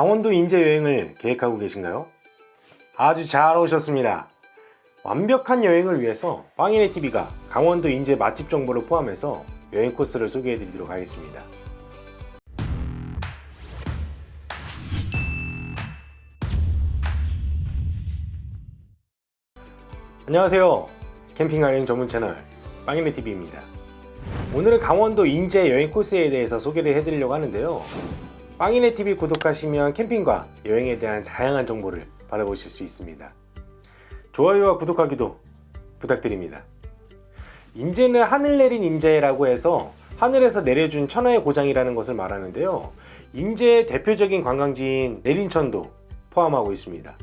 강원도 인제 여행을 계획하고 계신가요? 아주 잘 오셨습니다. 완벽한 여행을 위해서 빵이네 TV가 강원도 인제 맛집 정보를 포함해서 여행 코스를 소개해 드리도록 하겠습니다. 안녕하세요. 캠핑과 여행 전문 채널 빵이네 TV입니다. 오늘은 강원도 인제 여행 코스에 대해서 소개를 해드리려고 하는데요. 빵이네 TV 구독하시면 캠핑과 여행에 대한 다양한 정보를 받아보실 수 있습니다. 좋아요와 구독하기도 부탁드립니다. 인제는 하늘 내린 인제라고 해서 하늘에서 내려준 천하의 고장이라는 것을 말하는데요. 인제의 대표적인 관광지인 내린천도 포함하고 있습니다.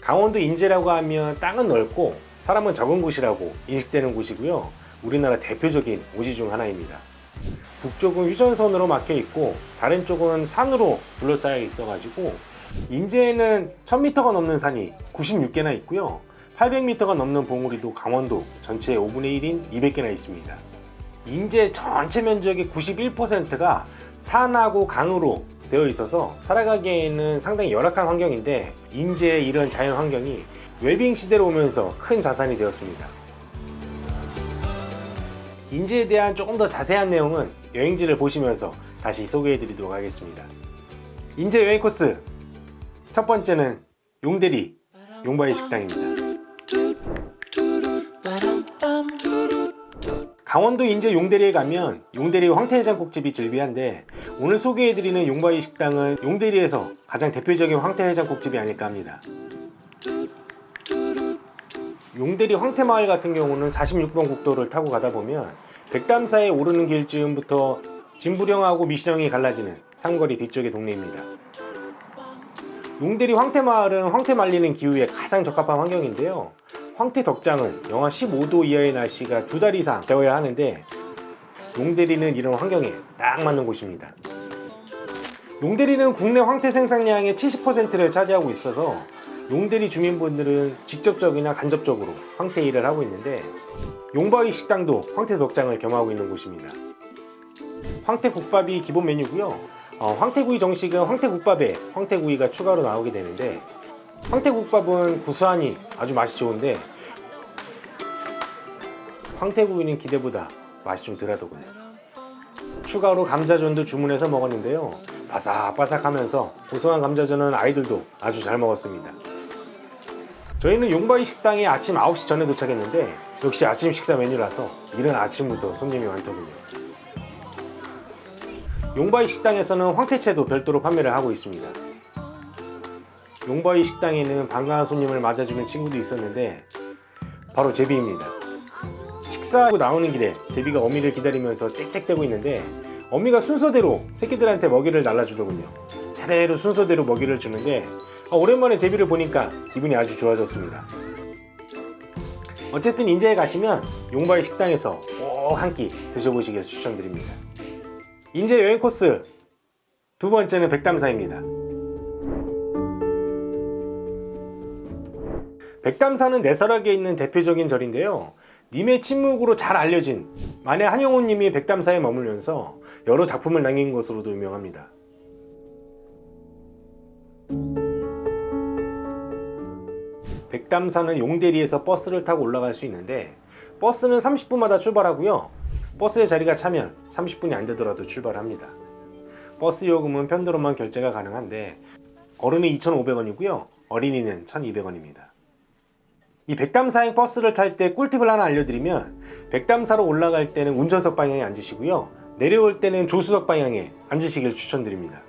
강원도 인제라고 하면 땅은 넓고 사람은 적은 곳이라고 인식되는 곳이고요. 우리나라 대표적인 오지 중 하나입니다. 북쪽은 휴전선으로 막혀 있고 다른 쪽은 산으로 둘러싸여 있어 가지고 인제에는 1000m가 넘는 산이 96개나 있고요. 800m가 넘는 봉우리도 강원도 전체의 5분의 1인 200개나 있습니다. 인제 전체 면적의 91%가 산하고 강으로 되어 있어서 살아가기에는 상당히 열악한 환경인데 인제의 이런 자연 환경이 웰빙 시대로 오면서 큰 자산이 되었습니다 인지에 대한 조금 더 자세한 내용은 여행지를 보시면서 다시 소개해 드리도록 하겠습니다. 인제 여행 코스. 첫 번째는 용대리 용바위 식당입니다. 강원도 인제 용대리에 가면 용대리 황태해장국집이 즐비한데 오늘 소개해드리는 용바위 식당은 용대리에서 가장 대표적인 황태해장국집이 아닐까 합니다 용대리 황태마을 같은 경우는 46번 국도를 타고 가다 보면 백담사에 오르는 길쯤부터 진부령하고 미시령이 갈라지는 상거리 뒤쪽의 동네입니다. 용대리 황태마을은 황태 말리는 기후에 가장 적합한 환경인데요. 황태 덕장은 영하 15도 이하의 날씨가 두 달 이상 되어야 하는데 용대리는 이런 환경에 딱 맞는 곳입니다. 용대리는 국내 황태 생산량의 70%를 차지하고 있어서 용대리 주민분들은 직접적이나 간접적으로 황태 일을 하고 있는데 용바위 식당도 황태 덕장을 겸하고 있는 곳입니다. 황태국밥이 기본 메뉴고요. 어, 황태구이 정식은 황태국밥에 황태구이가 추가로 나오게 되는데 황태국밥은 구수하니 아주 맛이 좋은데 황태구이는 기대보다 맛이 좀 덜하더군요. 추가로 감자전도 주문해서 먹었는데요. 바삭바삭하면서 고소한 감자전은 아이들도 아주 잘 먹었습니다 저희는 용바위 식당에 아침 9시 전에 도착했는데 역시 아침 식사 메뉴라서 이른 아침부터 손님이 많더군요. 용바위 식당에서는 황태채도 별도로 판매를 하고 있습니다. 용바위 식당에는 반가운 손님을 맞아주는 친구도 있었는데 바로 제비입니다. 식사하고 나오는 길에 제비가 어미를 기다리면서 짹짹대고 있는데 어미가 순서대로 새끼들한테 먹이를 날라주더군요. 차례로 순서대로 먹이를 주는데 아, 오랜만에 제비를 보니까 기분이 아주 좋아졌습니다. 어쨌든 인제에 가시면 용바위 식당에서 꼭 한 끼 드셔보시길 추천드립니다. 인제 여행 코스 두 번째는 백담사입니다. 백담사는 내설하게 있는 대표적인 절인데요. 님의 침묵으로 잘 알려진 만해 한영호 님이 백담사에 머물면서 여러 작품을 남긴 것으로도 유명합니다 백담사는 용대리에서 버스를 타고 올라갈 수 있는데 버스는 30분마다 출발하고요. 버스의 자리가 차면 30분이 안되더라도 출발합니다. 버스 요금은 편도로만 결제가 가능한데 어른이 2,500원이고요. 어린이는 1,200원입니다. 이 백담사행 버스를 탈 때 꿀팁을 하나 알려드리면 백담사로 올라갈 때는 운전석 방향에 앉으시고요. 내려올 때는 조수석 방향에 앉으시길 추천드립니다.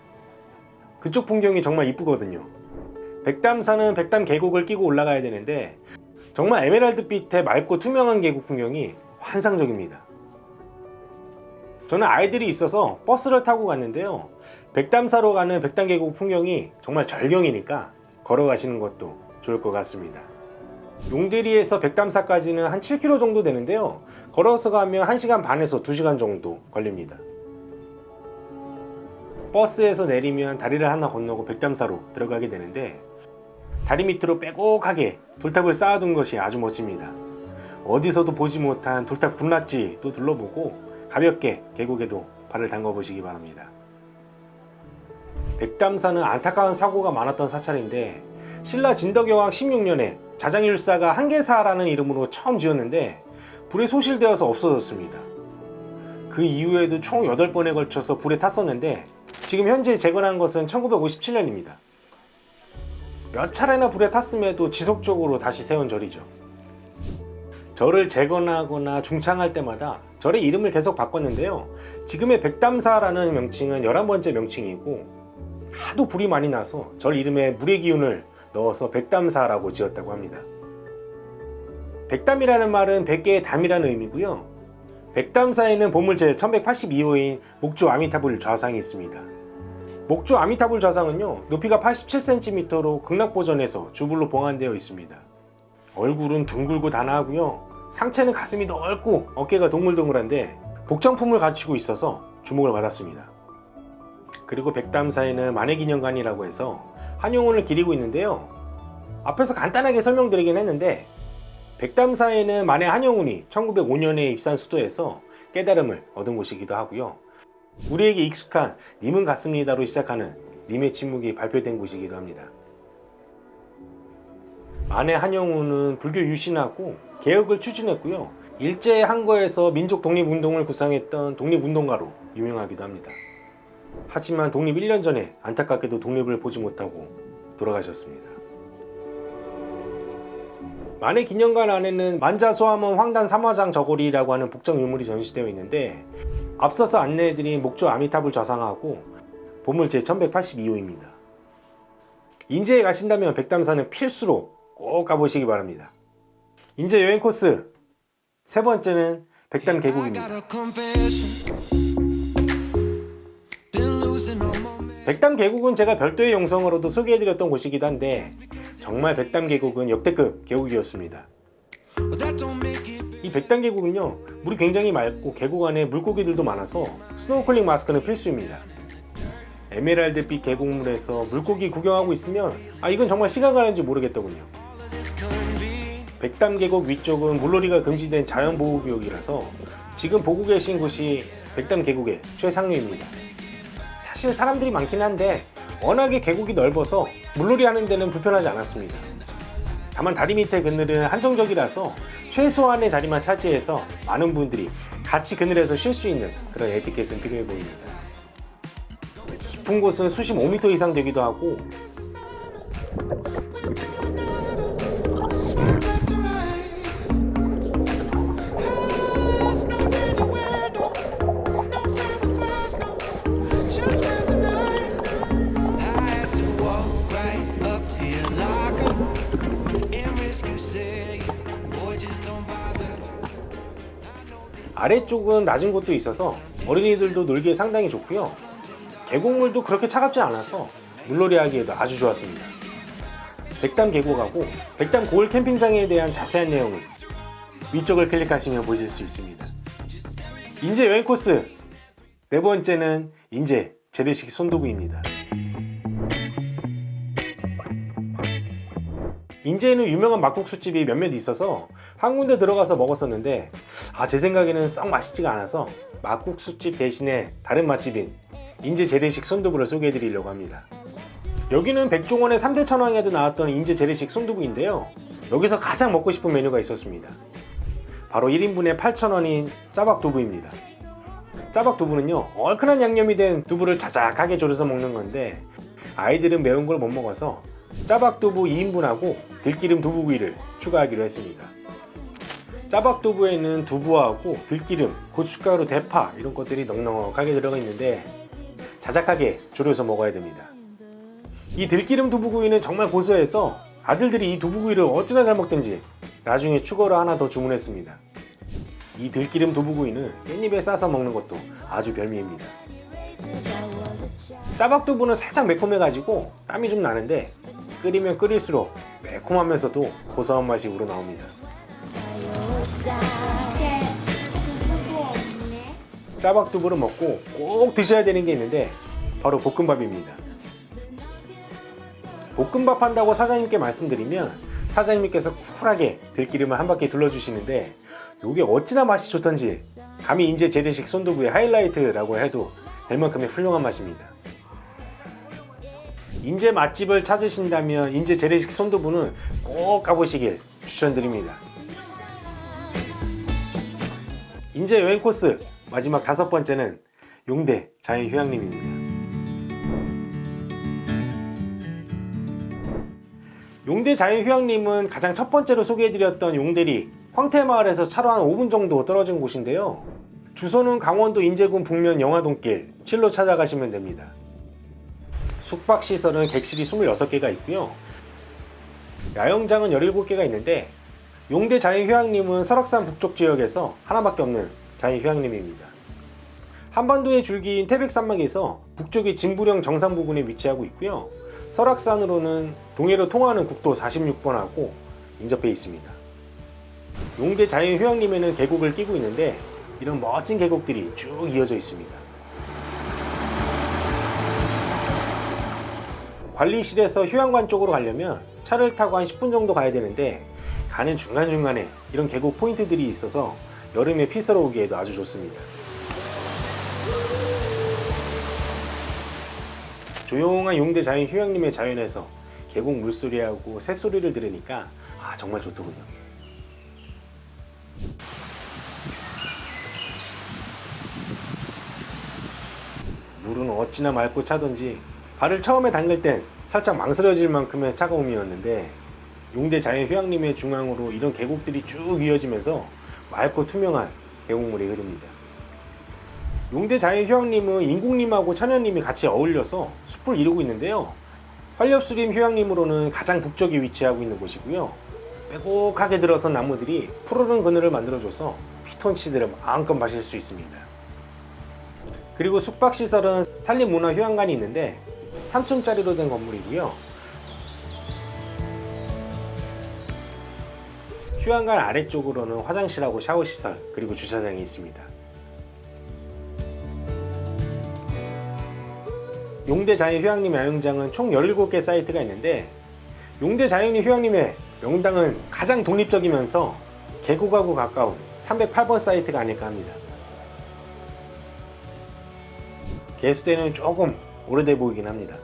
그쪽 풍경이 정말 이쁘거든요 백담산은 백담 계곡을 끼고 올라가야 되는데 정말 에메랄드빛의 맑고 투명한 계곡 풍경이 환상적입니다. 저는 아이들이 있어서 버스를 타고 갔는데요. 백담사로 가는 백담계곡 풍경이 정말 절경이니까 걸어가시는 것도 좋을 것 같습니다. 용대리에서 백담사까지는 한 7km 정도 되는데요. 걸어서 가면 1시간 반에서 2시간 정도 걸립니다. 버스에서 내리면 다리를 하나 건너고 백담사로 들어가게 되는데 다리 밑으로 빼곡하게 돌탑을 쌓아둔 것이 아주 멋집니다 어디서도 보지 못한 돌탑 군락지도 둘러보고 가볍게 계곡에도 발을 담가 보시기 바랍니다 백담사는 안타까운 사고가 많았던 사찰인데 신라 진덕여왕 16년에 자장율사가 한계사라는 이름으로 처음 지었는데 불에 소실되어서 없어졌습니다. 그 이후에도 총 8번에 걸쳐서 불에 탔었는데 지금 현재 재건한 것은 1957년입니다. 몇 차례나 불에 탔음에도 지속적으로 다시 세운 절이죠. 절을 재건하거나 중창할 때마다 절의 이름을 계속 바꿨는데요. 지금의 백담사라는 명칭은 11번째 명칭이고 하도 불이 많이 나서 절 이름에 물의 기운을 넣어서 백담사라고 지었다고 합니다. 백담이라는 말은 100개의 담이라는 의미고요. 백담사에는 보물제 1182호인 목조 아미타불 좌상이 있습니다. 목조 아미타불 좌상은요 높이가 87cm로 극락보전에서 주불로 봉안되어 있습니다. 얼굴은 둥글고 단아하고요 상체는 가슴이 넓고 어깨가 동글동글한데 복장품을 갖추고 있어서 주목을 받았습니다. 그리고 백담사에는 만해기념관이라고 해서 한용운을 기리고 있는데요. 앞에서 간단하게 설명드리긴 했는데 백담사에는 만해 한용운이 1905년에 입산 수도에서 깨달음을 얻은 곳이기도 하고요. 우리에게 익숙한 님은 같습니다로 시작하는 님의 침묵이 발표된 곳이기도 합니다. 만해 한용운은 불교 유신하고 개혁을 추진했고요. 일제 항거에서 민족 독립운동을 구상했던 독립운동가로 유명하기도 합니다. 하지만 독립 1년 전에 안타깝게도 독립을 보지 못하고 돌아가셨습니다. 만해 기념관 안에는 만자소함원 황단 삼화장 저고리라고 하는 복장 유물이 전시되어 있는데 앞서서 안내해드린 목조 아미타불 좌상하고 보물 제 1182호입니다. 인제에 가신다면 백담사는 필수로 꼭 가보시기 바랍니다. 인제 여행 코스 세 번째는 백담 계곡입니다. 백담 계곡은 제가 별도의 영상으로도 소개해드렸던 곳이기도 한데 정말 백담 계곡은 역대급 계곡이었습니다. 이 백담 계곡은요 물이 굉장히 맑고 계곡 안에 물고기들도 많아서 스노클링 마스크는 필수입니다. 에메랄드빛 계곡물에서 물고기 구경하고 있으면 아 이건 정말 시간 가는지 모르겠더군요. 백담 계곡 위쪽은 물놀이가 금지된 자연보호구역이라서 지금 보고 계신 곳이 백담 계곡의 최상류입니다. 사실 사람들이 많긴 한데 워낙에 계곡이 넓어서 물놀이 하는 데는 불편하지 않았습니다. 다만 다리 밑에 그늘은 한정적이라서 최소한의 자리만 차지해서 많은 분들이 같이 그늘에서 쉴 수 있는 그런 에티켓은 필요해 보입니다. 깊은 곳은 수심 5m 이상 되기도 하고 아래쪽은 낮은 곳도 있어서 어린이들도 놀기에 상당히 좋고요. 계곡물도 그렇게 차갑지 않아서 물놀이 하기에도 아주 좋았습니다. 백담 계곡하고 백담 고을 캠핑장에 대한 자세한 내용은 위쪽을 클릭하시면 보실 수 있습니다. 인제 여행 코스! 네 번째는 인제 재래식 손도구입니다 인제에는 유명한 막국수집이 몇몇 있어서 한 군데 들어가서 먹었었는데 아 제 생각에는 썩 맛있지가 않아서 막국수집 대신에 다른 맛집인 인제 재래식 손두부를 소개해 드리려고 합니다. 여기는 백종원의 3대 천왕에도 나왔던 인제 재래식 손두부인데요. 여기서 가장 먹고 싶은 메뉴가 있었습니다. 바로 1인분에 8,000원인 짜박두부입니다. 짜박두부는요 얼큰한 양념이 된 두부를 자작하게 졸여서 먹는 건데 아이들은 매운 걸 못 먹어서 짜박두부 2인분하고 들기름 두부구이를 추가하기로 했습니다. 짜박두부에는 두부하고 들기름, 고춧가루, 대파 이런 것들이 넉넉하게 들어가 있는데 자작하게 졸여서 먹어야 됩니다. 이 들기름 두부구이는 정말 고소해서 아들들이 이 두부구이를 어찌나 잘 먹든지 나중에 추가로 하나 더 주문했습니다. 이 들기름 두부구이는 깻잎에 싸서 먹는 것도 아주 별미입니다. 짜박두부는 살짝 매콤해가지고 땀이 좀 나는데 끓이면 끓일수록 매콤하면서도 고소한 맛이 우러나옵니다. 짜박두부를 먹고 꼭 드셔야 되는 게 있는데 바로 볶음밥입니다. 볶음밥 한다고 사장님께 말씀드리면 사장님께서 쿨하게 들기름을 한 바퀴 둘러주시는데 이게 어찌나 맛이 좋던지 감히 인제 재래식 손두부의 하이라이트라고 해도 될 만큼의 훌륭한 맛입니다. 인제 맛집을 찾으신다면 인제 재래식 손두부는 꼭 가보시길 추천드립니다. 인제 여행 코스 마지막 다섯 번째는 용대 자연휴양림입니다. 용대 자연휴양림은 가장 첫 번째로 소개해드렸던 용대리 황태마을에서 차로 한 5분 정도 떨어진 곳인데요. 주소는 강원도 인제군 북면 영화동길 7로 찾아가시면 됩니다. 숙박시설은 객실이 26개가 있고요. 야영장은 17개가 있는데 용대 자연휴양림은 설악산 북쪽 지역에서 하나밖에 없는 자연휴양림입니다. 한반도의 줄기인 태백산맥에서 북쪽의 진부령 정상 부근에 위치하고 있고요. 설악산으로는 동해로 통하는 국도 46번하고 인접해 있습니다. 용대 자연휴양림에는 계곡을 끼고 있는데 이런 멋진 계곡들이 쭉 이어져 있습니다. 관리실에서 휴양관 쪽으로 가려면 차를 타고 한 10분 정도 가야 되는데 가는 중간중간에 이런 계곡 포인트들이 있어서 여름에 피서로 오기에도 아주 좋습니다. 조용한 용대 자연 휴양림의 자연에서 계곡 물소리하고 새소리를 들으니까 아 정말 좋더군요. 물은 어찌나 맑고 차던지 발을 처음에 담글 땐 살짝 망설여질 만큼의 차가움이었는데 용대 자연 휴양림의 중앙으로 이런 계곡들이 쭉 이어지면서 맑고 투명한 계곡물이 흐릅니다. 용대 자연 휴양림은 인공림하고 천연림이 같이 어울려서 숲을 이루고 있는데요. 활렵수림 휴양림으로는 가장 북쪽에 위치하고 있는 곳이고요. 빼곡하게 들어선 나무들이 푸르른 그늘을 만들어줘서 피톤치드를 마음껏 마실 수 있습니다. 그리고 숙박시설은 산림문화휴양관이 있는데 3층짜리로 된 건물이고요. 휴양관 아래쪽으로는 화장실하고 샤워시설 그리고 주차장이 있습니다. 용대 자연 휴양림 야영장은 총 17개 사이트가 있는데 용대 자연휴 휴양림의 명당은 가장 독립적이면서 계곡하고 가까운 308번 사이트가 아닐까 합니다. 개수대는 조금 오래돼 보이긴 합니다.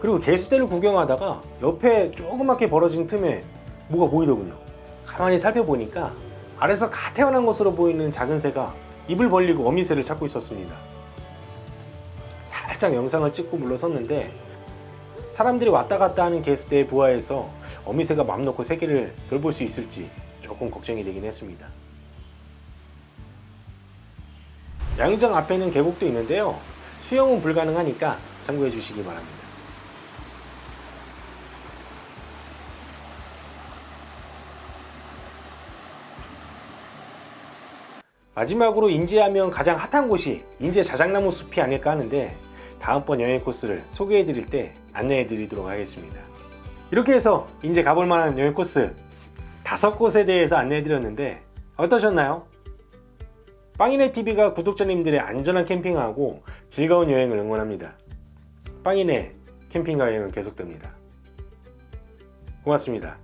그리고 개수대를 구경하다가 옆에 조그맣게 벌어진 틈에 뭐가 보이더군요. 가만히 살펴보니까 아래서 가 태어난 것으로 보이는 작은 새가 입을 벌리고 어미새를 찾고 있었습니다. 살짝 영상을 찍고 물러섰는데 사람들이 왔다 갔다 하는 개수대의 부하에서 어미새가 맘 놓고 새끼를 돌볼 수 있을지 조금 걱정이 되긴 했습니다. 야영장 앞에는 계곡도 있는데요. 수영은 불가능하니까 참고해 주시기 바랍니다. 마지막으로 인제하면 가장 핫한 곳이 인제 자작나무 숲이 아닐까 하는데 다음번 여행 코스를 소개해 드릴 때 안내해 드리도록 하겠습니다. 이렇게 해서 인제 가볼 만한 여행 코스 다섯 곳에 대해서 안내해 드렸는데 어떠셨나요? 빵이네 TV가 구독자님들의 안전한 캠핑하고 즐거운 여행을 응원합니다. 빵이네 캠핑가 여행은 계속됩니다. 고맙습니다.